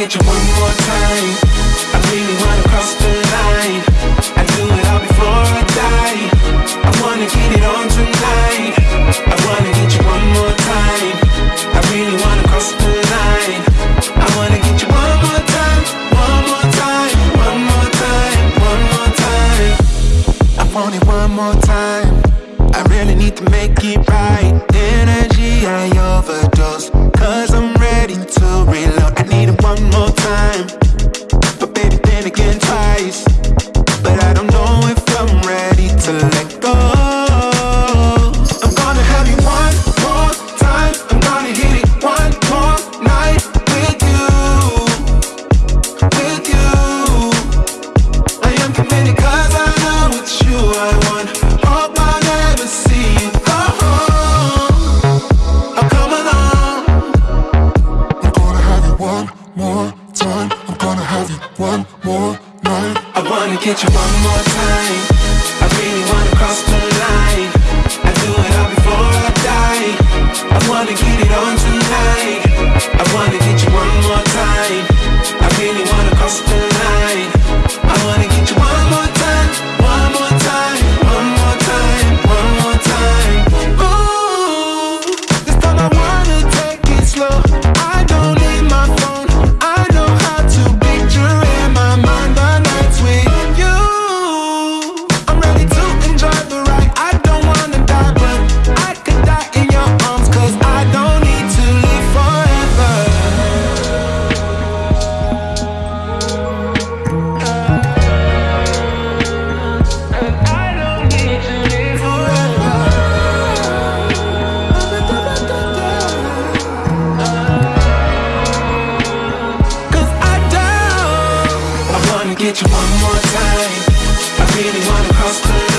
get you one more time. want it one more time. I really need to make it right. Energy, I overdose. more time. I'm gonna have you one more night. I wanna get you one more time. I really wanna anyone across the